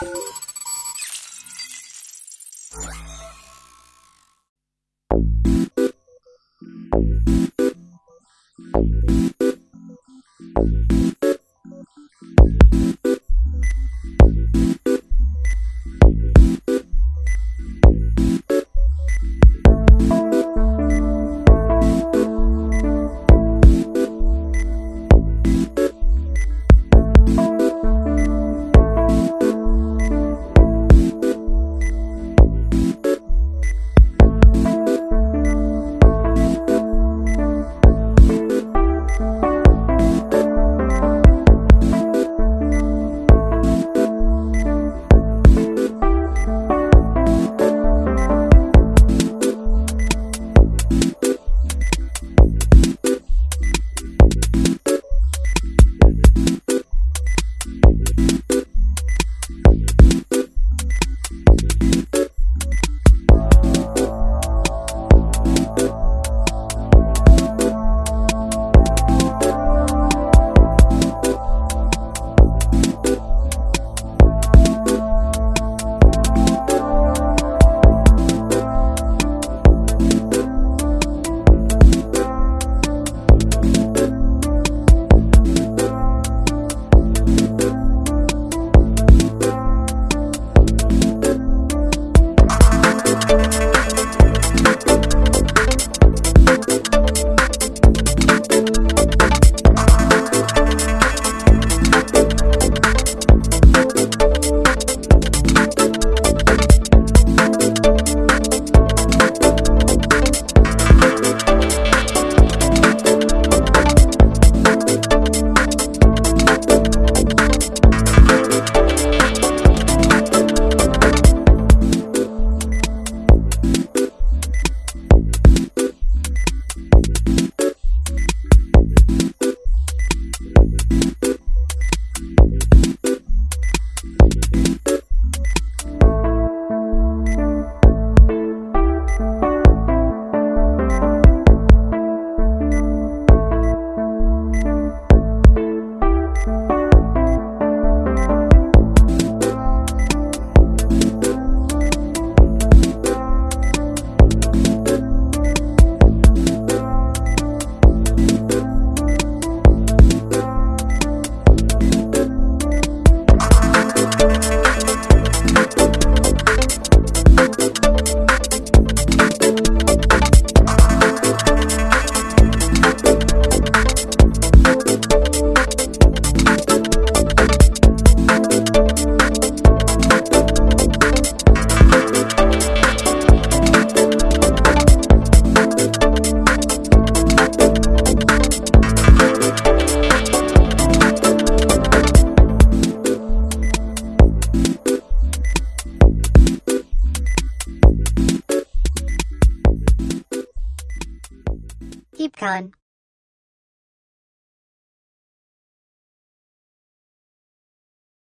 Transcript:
Keep con.